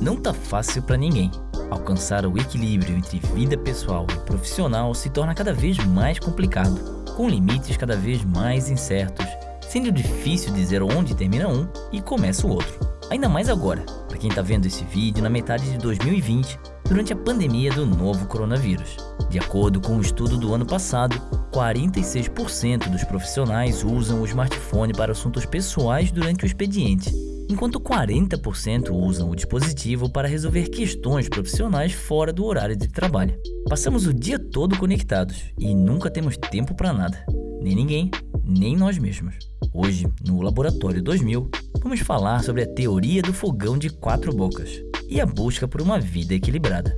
Não tá fácil para ninguém. Alcançar o equilíbrio entre vida pessoal e profissional se torna cada vez mais complicado, com limites cada vez mais incertos, sendo difícil dizer onde termina um e começa o outro. Ainda mais agora, para quem está vendo esse vídeo na metade de 2020, durante a pandemia do novo coronavírus. De acordo com um estudo do ano passado, 46% dos profissionais usam o smartphone para assuntos pessoais durante o expediente, enquanto 40% usam o dispositivo para resolver questões profissionais fora do horário de trabalho. Passamos o dia todo conectados e nunca temos tempo para nada, nem ninguém, nem nós mesmos. Hoje, no Laboratório 2000, vamos falar sobre a teoria do fogão de quatro bocas e a busca por uma vida equilibrada.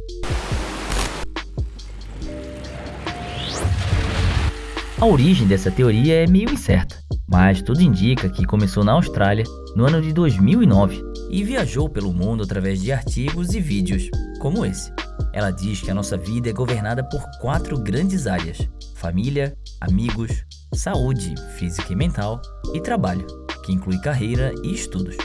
A origem dessa teoria é meio incerta, mas tudo indica que começou na Austrália no ano de 2009 e viajou pelo mundo através de artigos e vídeos como esse. Ela diz que a nossa vida é governada por quatro grandes áreas: família, amigos, saúde física e mental e trabalho, que inclui carreira e estudos.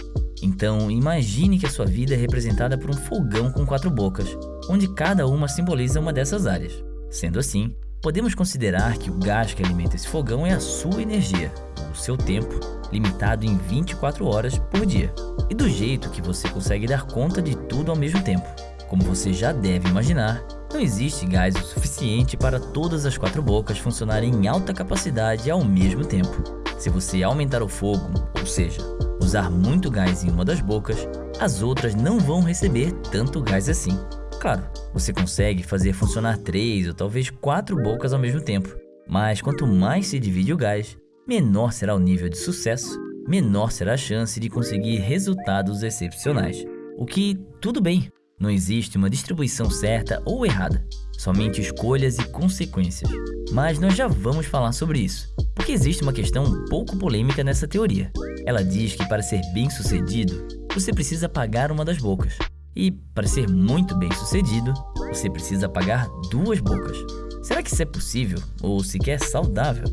Então, imagine que a sua vida é representada por um fogão com quatro bocas, onde cada uma simboliza uma dessas áreas. Sendo assim, podemos considerar que o gás que alimenta esse fogão é a sua energia, o seu tempo, limitado em 24 horas por dia, e do jeito que você consegue dar conta de tudo ao mesmo tempo. Como você já deve imaginar, não existe gás o suficiente para todas as quatro bocas funcionarem em alta capacidade ao mesmo tempo. Se você aumentar o fogo, ou seja, usar muito gás em uma das bocas, as outras não vão receber tanto gás assim. Claro, você consegue fazer funcionar três ou talvez quatro bocas ao mesmo tempo, mas quanto mais se divide o gás, menor será o nível de sucesso, menor será a chance de conseguir resultados excepcionais. O que, tudo bem, não existe uma distribuição certa ou errada, somente escolhas e consequências. Mas nós já vamos falar sobre isso, porque existe uma questão um pouco polêmica nessa teoria. Ela diz que para ser bem sucedido, você precisa pagar uma das bocas. E para ser muito bem sucedido, você precisa pagar duas bocas. Será que isso é possível ou sequer saudável?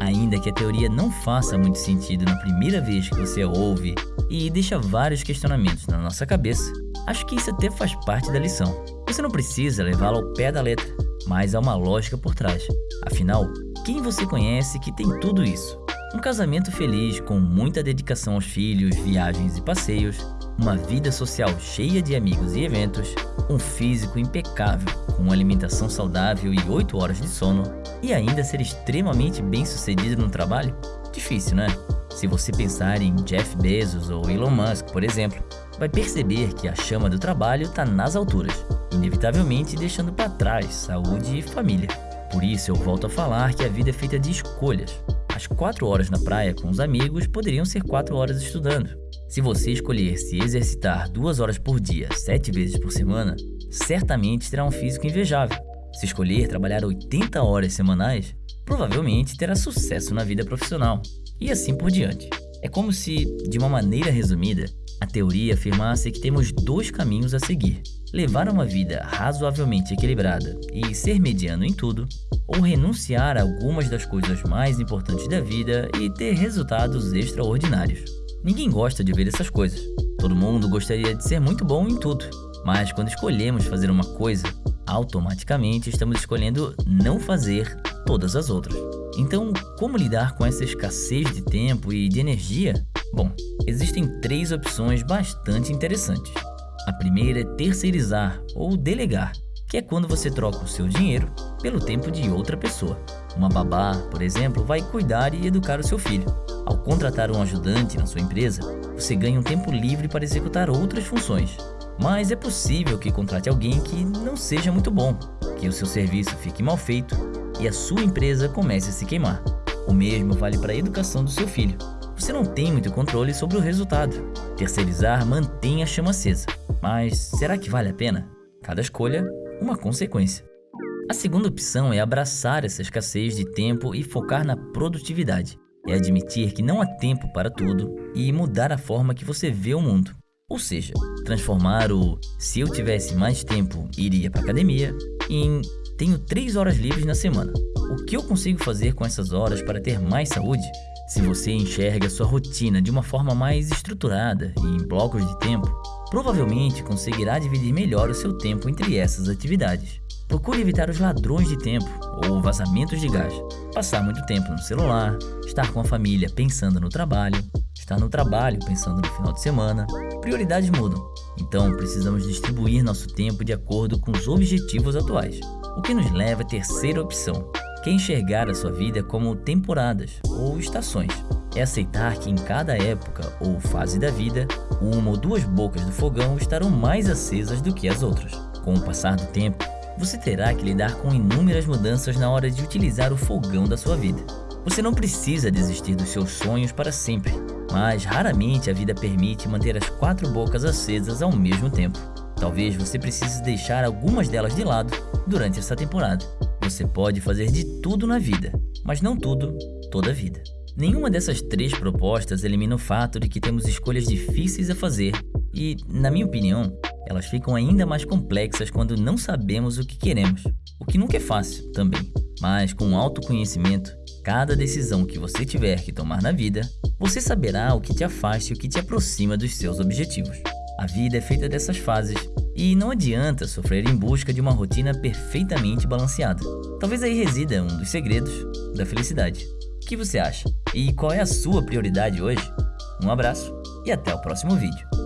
Ainda que a teoria não faça muito sentido na primeira vez que você ouve e deixa vários questionamentos na nossa cabeça, acho que isso até faz parte da lição. Você não precisa levá-la ao pé da letra, mas há uma lógica por trás. Afinal, quem você conhece que tem tudo isso? Um casamento feliz com muita dedicação aos filhos, viagens e passeios, uma vida social cheia de amigos e eventos, um físico impecável, com uma alimentação saudável e 8 horas de sono, e ainda ser extremamente bem sucedido no trabalho? Difícil, né? Se você pensar em Jeff Bezos ou Elon Musk, por exemplo, vai perceber que a chama do trabalho está nas alturas, inevitavelmente deixando para trás saúde e família. Por isso eu volto a falar que a vida é feita de escolhas. As 4 horas na praia com os amigos poderiam ser 4 horas estudando. Se você escolher se exercitar 2 horas por dia, 7 vezes por semana, certamente terá um físico invejável. Se escolher trabalhar 80 horas semanais, provavelmente terá sucesso na vida profissional. E assim por diante. É como se, de uma maneira resumida, a teoria afirmasse que temos dois caminhos a seguir: levar uma vida razoavelmente equilibrada e ser mediano em tudo, ou renunciar a algumas das coisas mais importantes da vida e ter resultados extraordinários. Ninguém gosta de ver essas coisas. Todo mundo gostaria de ser muito bom em tudo, mas quando escolhemos fazer uma coisa, automaticamente estamos escolhendo não fazer todas as outras. Então, como lidar com essa escassez de tempo e de energia? Bom, existem três opções bastante interessantes. A primeira é terceirizar ou delegar, que é quando você troca o seu dinheiro pelo tempo de outra pessoa. Uma babá, por exemplo, vai cuidar e educar o seu filho. Ao contratar um ajudante na sua empresa, você ganha um tempo livre para executar outras funções. Mas é possível que contrate alguém que não seja muito bom, que o seu serviço fique mal feito e a sua empresa comece a se queimar. O mesmo vale para a educação do seu filho. Você não tem muito controle sobre o resultado. Terceirizar mantém a chama acesa. Mas será que vale a pena? Cada escolha, uma consequência. A segunda opção é abraçar essa escassez de tempo e focar na produtividade. É admitir que não há tempo para tudo e mudar a forma que você vê o mundo. Ou seja, transformar o se eu tivesse mais tempo, iria para academia em tenho 3 horas livres na semana. O que eu consigo fazer com essas horas para ter mais saúde? Se você enxerga sua rotina de uma forma mais estruturada e em blocos de tempo, provavelmente conseguirá dividir melhor o seu tempo entre essas atividades. Procure evitar os ladrões de tempo ou vazamentos de gás, passar muito tempo no celular, estar com a família pensando no trabalho, estar no trabalho pensando no final de semana. Prioridades mudam, então precisamos distribuir nosso tempo de acordo com os objetivos atuais. O que nos leva à terceira opção, que é enxergar a sua vida como temporadas ou estações. É aceitar que em cada época ou fase da vida, uma ou duas bocas do fogão estarão mais acesas do que as outras. Com o passar do tempo, você terá que lidar com inúmeras mudanças na hora de utilizar o fogão da sua vida. Você não precisa desistir dos seus sonhos para sempre, mas raramente a vida permite manter as quatro bocas acesas ao mesmo tempo. Talvez você precise deixar algumas delas de lado durante essa temporada. Você pode fazer de tudo na vida, mas não tudo toda a vida. Nenhuma dessas três propostas elimina o fato de que temos escolhas difíceis a fazer e, na minha opinião, elas ficam ainda mais complexas quando não sabemos o que queremos, o que nunca é fácil também. Mas com autoconhecimento, cada decisão que você tiver que tomar na vida, você saberá o que te afasta e o que te aproxima dos seus objetivos. A vida é feita dessas fases e não adianta sofrer em busca de uma rotina perfeitamente balanceada. Talvez aí resida um dos segredos da felicidade. O que você acha? E qual é a sua prioridade hoje? Um abraço e até o próximo vídeo.